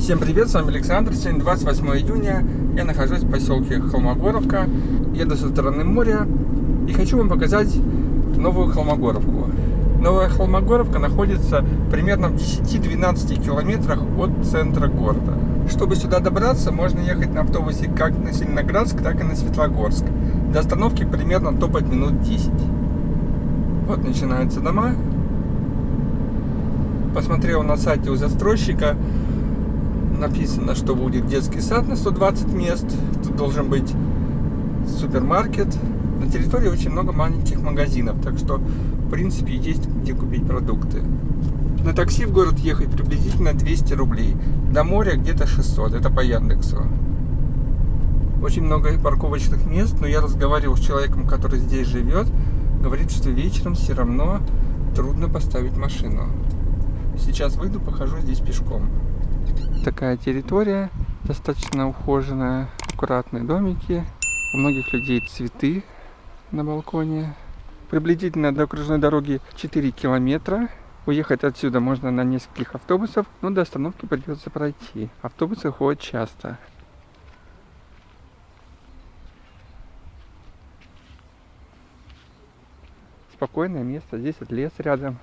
Всем привет, с вами Александр. Сегодня 28 июня. Я нахожусь в поселке Холмогоровка. Еду со стороны моря и хочу вам показать новую Холмогоровку. Новая Холмогоровка находится примерно в 10-12 километрах от центра города. Чтобы сюда добраться, можно ехать на автобусе как на Зеленоградск, так и на Светлогорск. До остановки примерно топать минут 10. Вот начинаются дома. Посмотрел на сайте у застройщика написано, что будет детский сад на 120 мест. Тут должен быть супермаркет. На территории очень много маленьких магазинов, так что, в принципе, есть где купить продукты. На такси в город ехать приблизительно 200 рублей. До моря где-то 600, это по Яндексу. Очень много парковочных мест, но я разговаривал с человеком, который здесь живет. Говорит, что вечером все равно трудно поставить машину. Сейчас выйду, похожу здесь пешком такая территория, достаточно ухоженная, аккуратные домики. У многих людей цветы на балконе. Приблизительно до окружной дороги 4 километра. Уехать отсюда можно на нескольких автобусов, но до остановки придется пройти. Автобусы ходят часто. Спокойное место, здесь лес рядом.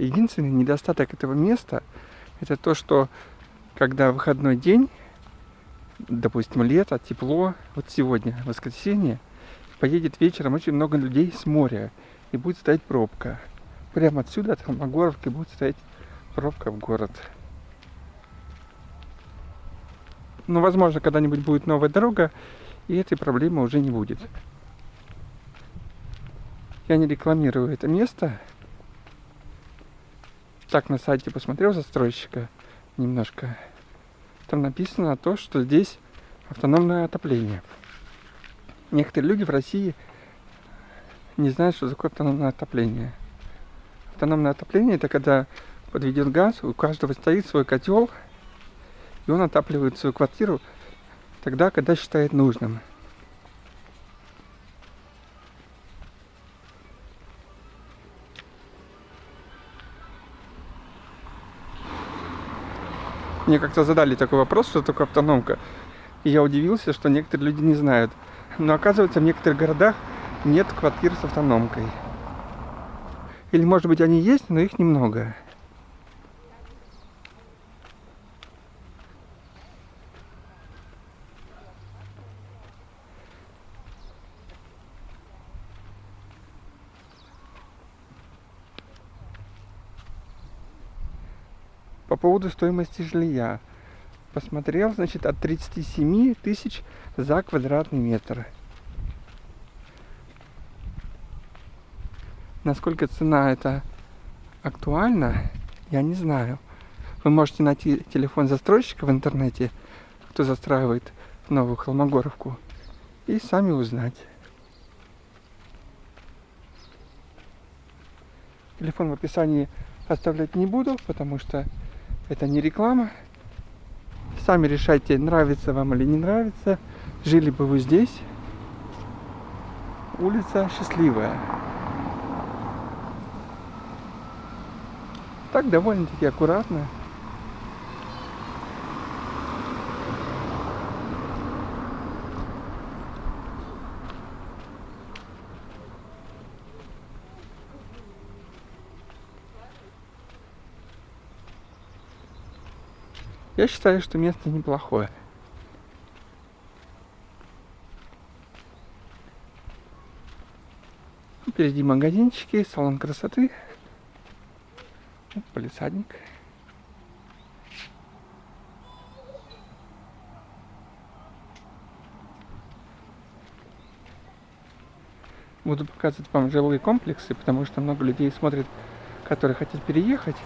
Единственный недостаток этого места это то, что когда выходной день, допустим, лето, тепло, вот сегодня, воскресенье, поедет вечером очень много людей с моря и будет стоять пробка. Прямо отсюда, от Холмогоровки, будет стоять пробка в город. Но, возможно, когда-нибудь будет новая дорога, и этой проблемы уже не будет. Я не рекламирую это место, так на сайте посмотрел застройщика немножко. Там написано то, что здесь автономное отопление. Некоторые люди в России не знают, что такое автономное отопление. Автономное отопление это когда подведен газ, у каждого стоит свой котел, и он отапливает свою квартиру тогда, когда считает нужным. Мне как-то задали такой вопрос, что такое автономка. И я удивился, что некоторые люди не знают. Но оказывается, в некоторых городах нет квартир с автономкой. Или, может быть, они есть, но их немного. По поводу стоимости жилья. Посмотрел, значит, от 37 тысяч за квадратный метр. Насколько цена это актуальна, я не знаю. Вы можете найти телефон застройщика в интернете, кто застраивает новую Холмогоровку, и сами узнать. Телефон в описании оставлять не буду, потому что это не реклама. Сами решайте, нравится вам или не нравится. Жили бы вы здесь. Улица счастливая. Так довольно-таки аккуратно. Я считаю, что место неплохое. Впереди магазинчики, салон красоты. Полисадник. Буду показывать вам жилые комплексы, потому что много людей смотрят, которые хотят переехать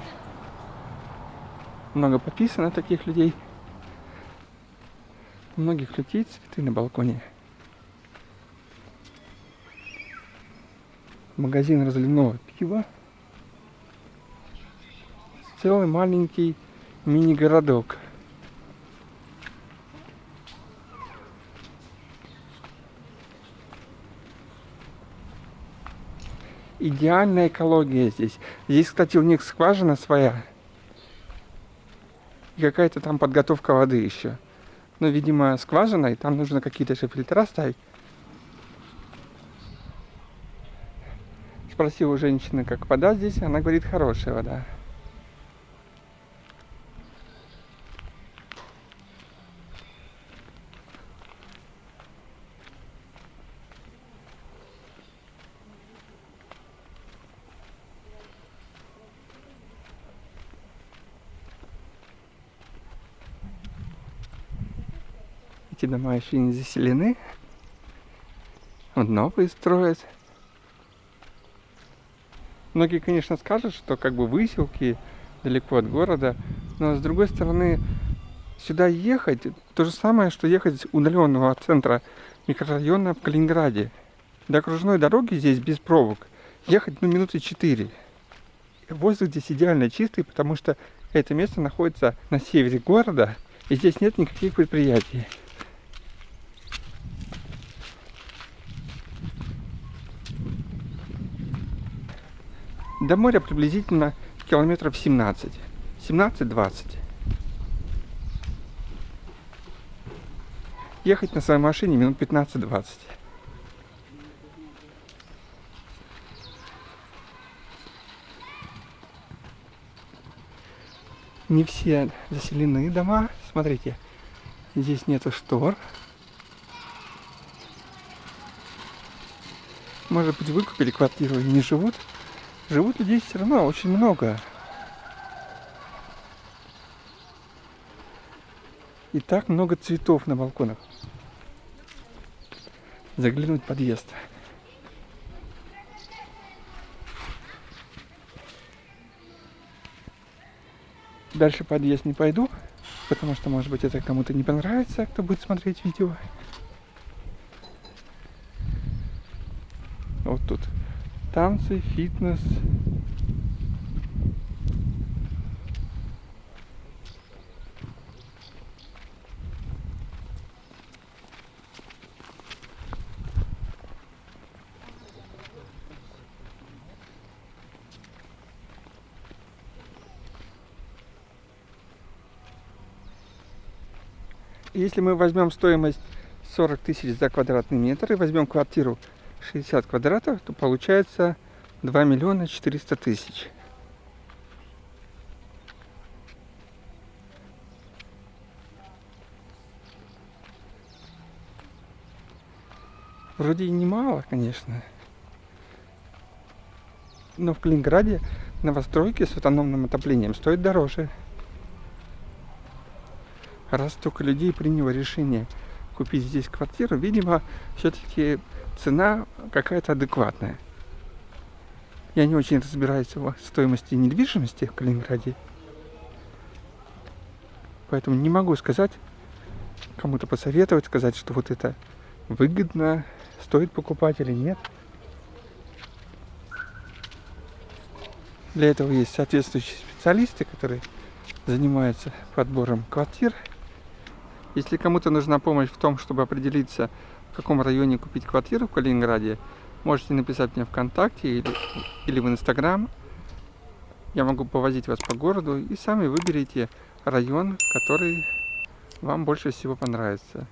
много подписано таких людей. У многих людей цветы на балконе. Магазин разливного пива. Целый маленький мини-городок. идеальная экология здесь. Здесь, кстати, у них скважина своя. И какая-то там подготовка воды еще. Ну, видимо, скважина, и там нужно какие-то же фильтра ставить. Спросил у женщины, как вода здесь, она говорит, хорошая вода. Эти дома еще не заселены. Вот новые строят. Многие, конечно, скажут, что как бы выселки далеко от города, но с другой стороны, сюда ехать то же самое, что ехать удаленного центра микрорайона в Калининграде. До окружной дороги здесь без пробок ехать ну минуты четыре. Воздух здесь идеально чистый, потому что это место находится на севере города, и здесь нет никаких предприятий. До моря приблизительно километров 17. 17-20. Ехать на своей машине минут 15-20. Не все заселены дома. Смотрите, здесь нету штор. Может быть, выкупили квартиру и не живут. Живут людей все равно очень много. И так много цветов на балконах. Заглянуть в подъезд. Дальше подъезд не пойду, потому что, может быть, это кому-то не понравится, кто будет смотреть видео. Вот тут танцы, фитнес. Если мы возьмем стоимость 40 тысяч за квадратный метр и возьмем квартиру 60 квадратов, то получается 2 миллиона 400 тысяч. Вроде и немало, конечно. Но в Калининграде новостройки с автономным отоплением стоят дороже. Раз столько людей приняло решение купить здесь квартиру, видимо, все-таки цена какая-то адекватная. Я не очень разбираюсь в стоимости недвижимости в Калининграде. Поэтому не могу сказать, кому-то посоветовать, сказать, что вот это выгодно, стоит покупать или нет. Для этого есть соответствующие специалисты, которые занимаются подбором квартир. Если кому-то нужна помощь в том, чтобы определиться, в каком районе купить квартиру в Калининграде, можете написать мне ВКонтакте или, или в Инстаграм. Я могу повозить вас по городу и сами выберите район, который вам больше всего понравится.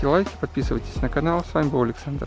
Ставьте лайки, подписывайтесь на канал. С вами был Александр.